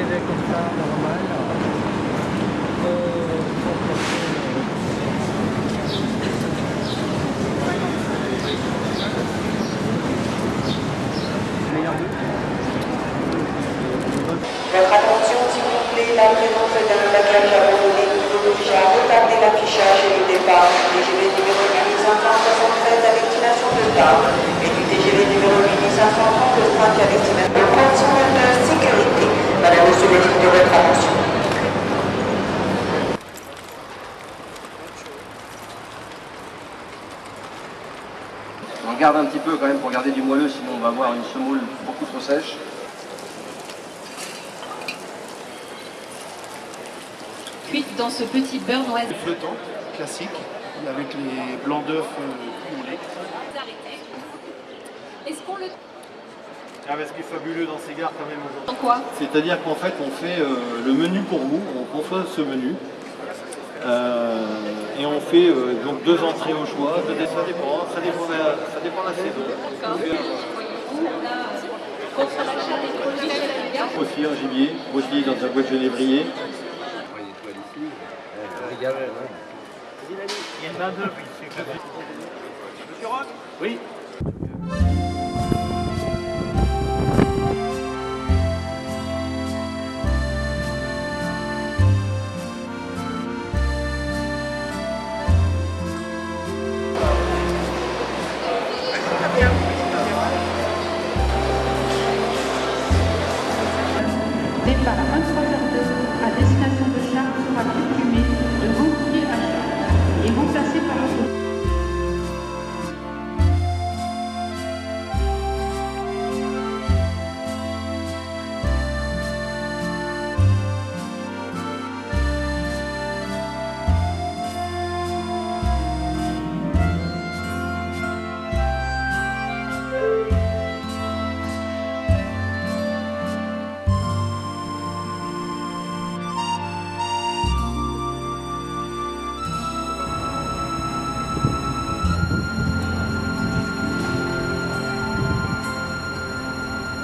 Comme ça, normal. Votre attention s'il vous plaît, la présence d'un bagage abandonné qui a retarder l'affichage et le départ du TGV numéro 1567 à destination de Tarbes et du TGV numéro 1530 de Strac à destination de. On regarde un petit peu quand même pour garder du moelleux, sinon on va avoir une semoule beaucoup trop sèche. Cuite dans ce petit beurre noisette. flottant, classique, avec les blancs d'œufs euh. Est-ce qu'on le Ah, mais ce qui est fabuleux dans ces gares quand même aujourd'hui. quoi C'est-à-dire qu'en fait on fait euh, le menu pour vous, on conçoit ce menu. Euh, et on fait euh, donc deux entrées au choix, deux desserts. Ça dépend, ça dépend de la, ça dépend de la saison. Aussi un gibier, aussi dans un bois de genévrier. Il y a une main d'œuvre ici. Monsieur Rock Oui.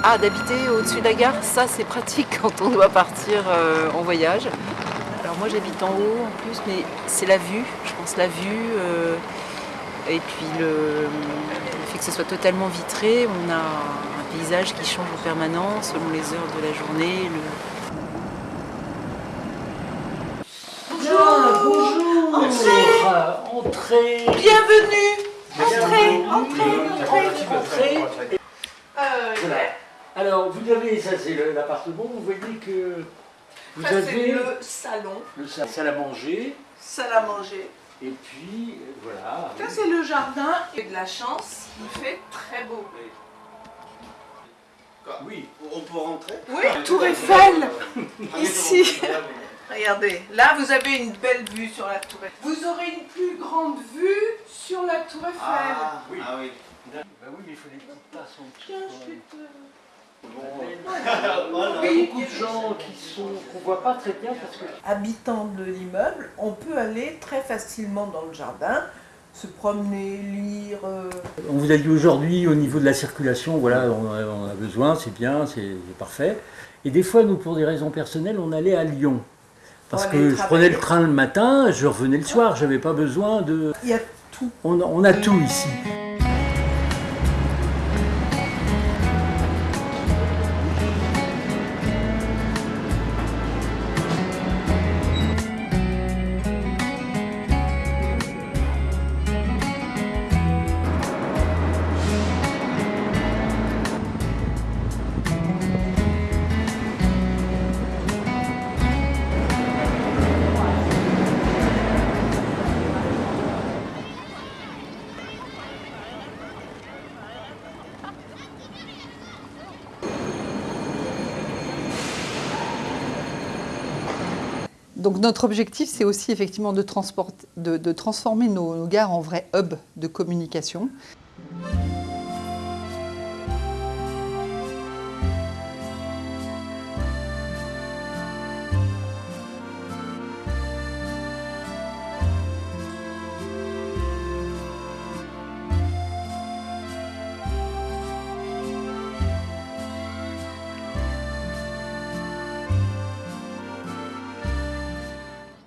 Ah, d'habiter au-dessus de la gare, ça c'est pratique quand on doit partir euh, en voyage. Alors moi j'habite en haut en plus, mais c'est la vue, je pense la vue. euh, et puis le, le fait que ce soit totalement vitré, on a un paysage qui change en permanence selon les heures de la journée. le- Bonjour Entrez Entrez Bienvenue Entrez Entrez Entrez Voilà. Alors, vous avez, ça c'est l'appartement, vous voyez que vous Ça, avez le salon, le sa- salle à manger, salle à manger. et puis euh, voilà. Ça, c'est le jardin. Et de la chance, il fait très beau. Oui, On peut rentrer? Oui, Tour Eiffel, ici. Regardez, là, vous avez une belle vue sur la Tour Eiffel. Vous aurez une plus grande vue sur la Tour Eiffel. Ah oui. Ah oui. bah oui, mais il faut des petites tasses en dessous. Tiens, je vais te... Il y a beaucoup de gens qui sont qu'on voit pas très bien parce que Habitant de l'immeuble, on peut aller très facilement dans le jardin, se promener, lire. euh, On vous a dit aujourd'hui au niveau de la circulation, voilà, on a, on a besoin, c'est bien, c'est parfait. Et des fois, nous, pour des raisons personnelles, on allait à Lyon. Parce que je prenais le train le matin, je revenais le soir, j'avais pas besoin de. Il y a tout. On a tout ici. Donc notre objectif, c'est aussi effectivement de, transformer nos gares en vrais hubs de communication.